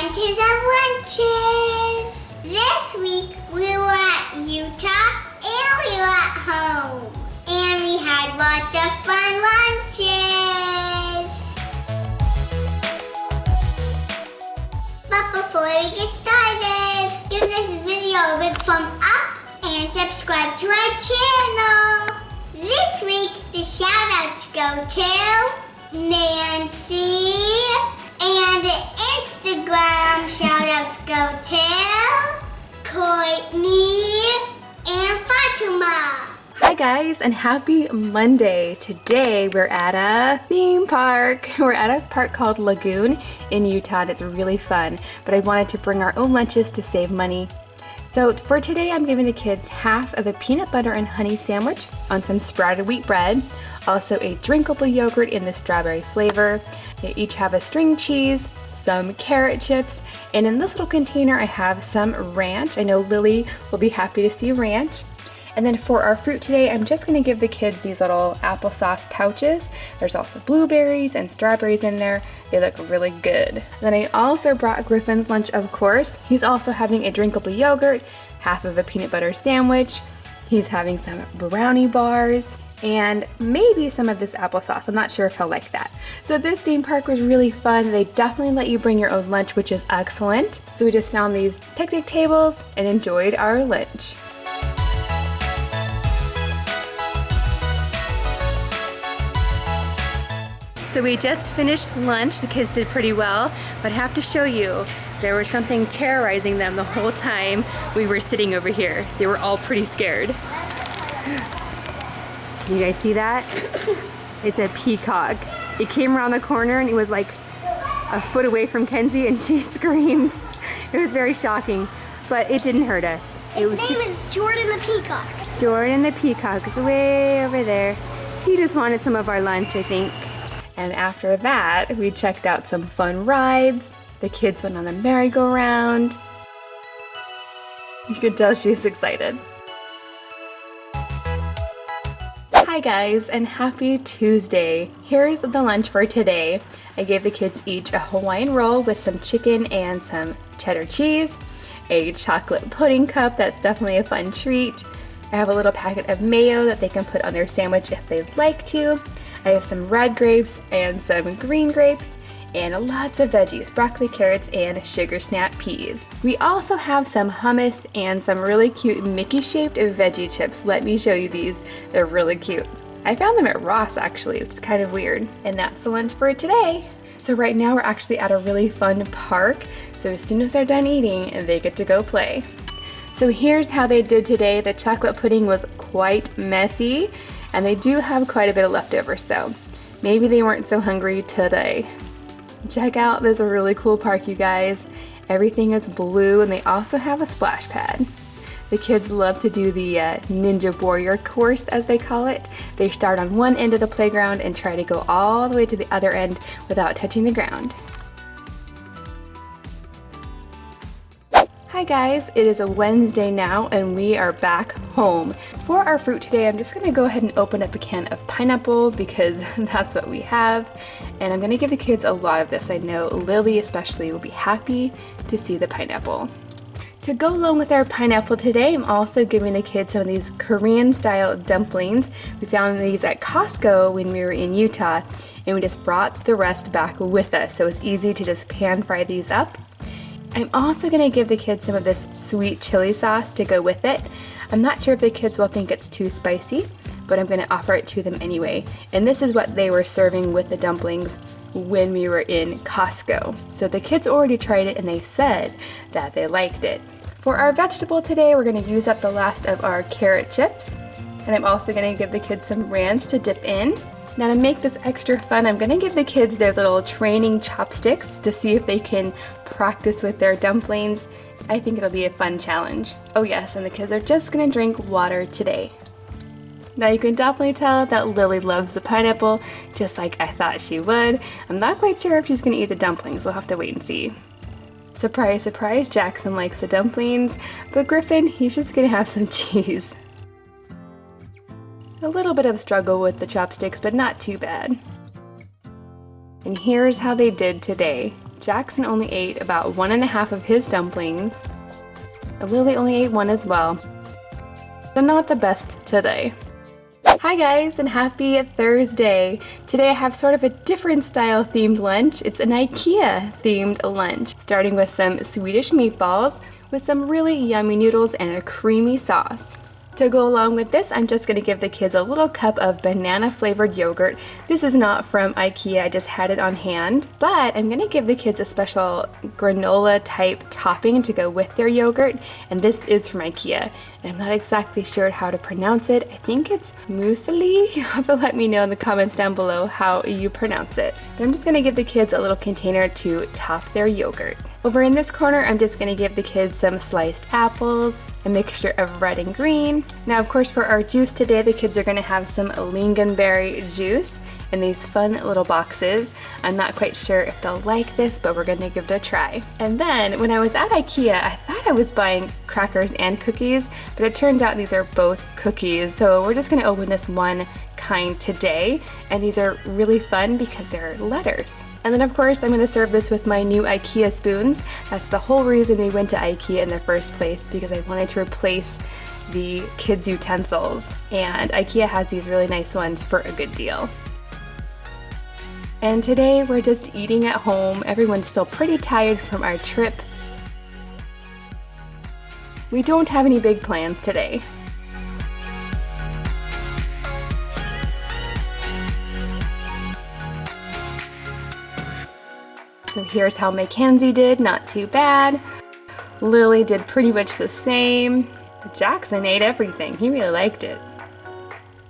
Bunches of Lunches. This week we were at Utah and we were at home. And we had lots of fun lunches. But before we get started, give this video a big thumb up and subscribe to our channel. This week, the shout outs go to Nancy and Instagram shout outs go to Courtney and Fatima. Hi guys and happy Monday. Today we're at a theme park. We're at a park called Lagoon in Utah it's really fun. But I wanted to bring our own lunches to save money. So for today I'm giving the kids half of a peanut butter and honey sandwich on some sprouted wheat bread, also a drinkable yogurt in the strawberry flavor. They each have a string cheese, some carrot chips, and in this little container I have some ranch. I know Lily will be happy to see ranch. And then for our fruit today, I'm just gonna give the kids these little applesauce pouches. There's also blueberries and strawberries in there. They look really good. Then I also brought Griffin's lunch, of course. He's also having a drinkable yogurt, half of a peanut butter sandwich. He's having some brownie bars and maybe some of this applesauce. I'm not sure if he'll like that. So this theme park was really fun. They definitely let you bring your own lunch, which is excellent. So we just found these picnic tables and enjoyed our lunch. So we just finished lunch. The kids did pretty well, but I have to show you, there was something terrorizing them the whole time we were sitting over here. They were all pretty scared. Can you guys see that? It's a peacock. It came around the corner and it was like a foot away from Kenzie and she screamed. It was very shocking, but it didn't hurt us. It His name is Jordan the Peacock. Jordan the peacock is way over there. He just wanted some of our lunch, I think. And after that, we checked out some fun rides. The kids went on the merry-go-round. You could tell she's excited. Guys, and happy Tuesday. Here's the lunch for today. I gave the kids each a Hawaiian roll with some chicken and some cheddar cheese, a chocolate pudding cup that's definitely a fun treat. I have a little packet of mayo that they can put on their sandwich if they'd like to, I have some red grapes and some green grapes and lots of veggies, broccoli, carrots, and sugar snap peas. We also have some hummus and some really cute Mickey-shaped veggie chips. Let me show you these. They're really cute. I found them at Ross actually, which is kind of weird. And that's the lunch for today. So right now we're actually at a really fun park. So as soon as they're done eating, they get to go play. So here's how they did today. The chocolate pudding was quite messy and they do have quite a bit of leftover. so maybe they weren't so hungry today. Check out this really cool park, you guys. Everything is blue, and they also have a splash pad. The kids love to do the uh, Ninja Warrior course, as they call it. They start on one end of the playground and try to go all the way to the other end without touching the ground. Hi guys, it is a Wednesday now and we are back home. For our fruit today, I'm just gonna go ahead and open up a can of pineapple because that's what we have. And I'm gonna give the kids a lot of this. I know Lily especially will be happy to see the pineapple. To go along with our pineapple today, I'm also giving the kids some of these Korean style dumplings. We found these at Costco when we were in Utah and we just brought the rest back with us. So it's easy to just pan fry these up I'm also going to give the kids some of this sweet chili sauce to go with it. I'm not sure if the kids will think it's too spicy, but I'm going to offer it to them anyway. And this is what they were serving with the dumplings when we were in Costco. So the kids already tried it and they said that they liked it. For our vegetable today, we're going to use up the last of our carrot chips. And I'm also going to give the kids some ranch to dip in. Now to make this extra fun, I'm gonna give the kids their little training chopsticks to see if they can practice with their dumplings. I think it'll be a fun challenge. Oh yes, and the kids are just gonna drink water today. Now you can definitely tell that Lily loves the pineapple, just like I thought she would. I'm not quite sure if she's gonna eat the dumplings, we'll have to wait and see. Surprise, surprise, Jackson likes the dumplings, but Griffin, he's just gonna have some cheese. A little bit of struggle with the chopsticks, but not too bad. And here's how they did today. Jackson only ate about one and a half of his dumplings. Lily only ate one as well. So not the best today. Hi guys and happy Thursday. Today I have sort of a different style themed lunch. It's an IKEA themed lunch, starting with some Swedish meatballs with some really yummy noodles and a creamy sauce. To go along with this, I'm just going to give the kids a little cup of banana flavored yogurt. This is not from Ikea, I just had it on hand. But I'm going to give the kids a special granola type topping to go with their yogurt. And this is from Ikea. And I'm not exactly sure how to pronounce it. I think it's muesli. You'll have to let me know in the comments down below how you pronounce it. But I'm just going to give the kids a little container to top their yogurt. Over in this corner, I'm just gonna give the kids some sliced apples, a mixture of red and green. Now, of course, for our juice today, the kids are gonna have some lingonberry juice in these fun little boxes. I'm not quite sure if they'll like this, but we're gonna give it a try. And then when I was at Ikea, I thought I was buying crackers and cookies, but it turns out these are both cookies. So we're just gonna open this one kind today, and these are really fun because they're letters. And then of course I'm going to serve this with my new IKEA spoons. That's the whole reason we went to IKEA in the first place because I wanted to replace the kids' utensils. And IKEA has these really nice ones for a good deal. And today we're just eating at home. Everyone's still pretty tired from our trip. We don't have any big plans today. Here's how Mackenzie did, not too bad. Lily did pretty much the same. Jackson ate everything, he really liked it.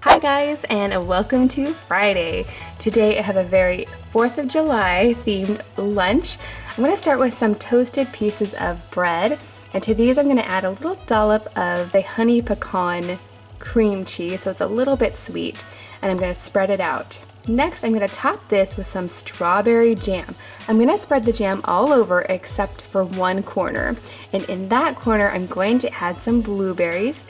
Hi guys and welcome to Friday. Today I have a very 4th of July themed lunch. I'm going to start with some toasted pieces of bread and to these I'm going to add a little dollop of the honey pecan cream cheese so it's a little bit sweet and I'm going to spread it out. Next, I'm going to top this with some strawberry jam. I'm going to spread the jam all over except for one corner. And in that corner, I'm going to add some blueberries.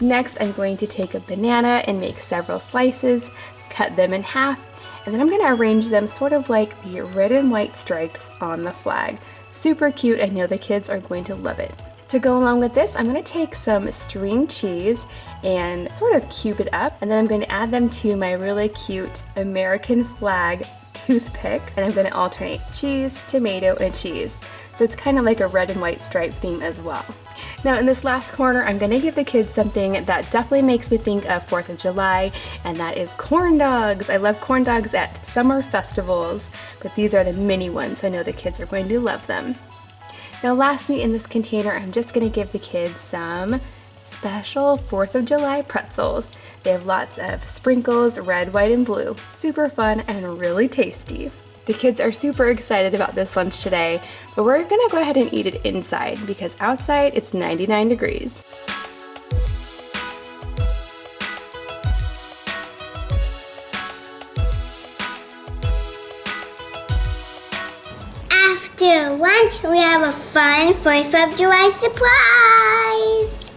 Next, I'm going to take a banana and make several slices, cut them in half, and then I'm going to arrange them sort of like the red and white stripes on the flag. Super cute, I know the kids are going to love it. To go along with this, I'm going to take some string cheese and sort of cube it up, and then I'm going to add them to my really cute American flag toothpick, and I'm going to alternate cheese, tomato, and cheese. So it's kind of like a red and white stripe theme as well. Now in this last corner, I'm gonna give the kids something that definitely makes me think of 4th of July, and that is corn dogs. I love corn dogs at summer festivals, but these are the mini ones, so I know the kids are going to love them. Now lastly in this container, I'm just gonna give the kids some special 4th of July pretzels. They have lots of sprinkles, red, white, and blue. Super fun and really tasty. The kids are super excited about this lunch today, but we're gonna go ahead and eat it inside because outside it's 99 degrees. After lunch, we have a fun 4th of July surprise.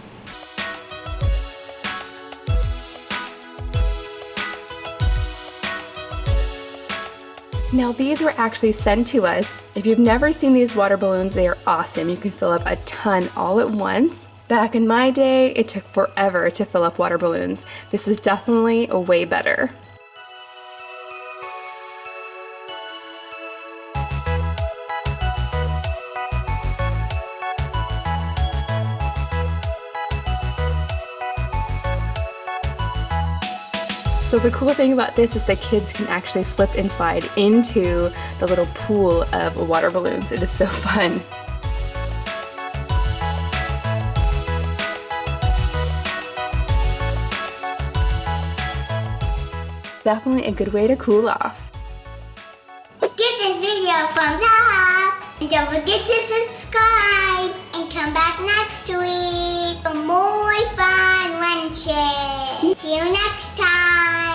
Now these were actually sent to us. If you've never seen these water balloons, they are awesome. You can fill up a ton all at once. Back in my day, it took forever to fill up water balloons. This is definitely a way better. So the cool thing about this is that kids can actually slip and slide into the little pool of water balloons. It is so fun. Definitely a good way to cool off. Give this video a thumbs up and don't forget to subscribe come back next week for more fun lunches. See you next time.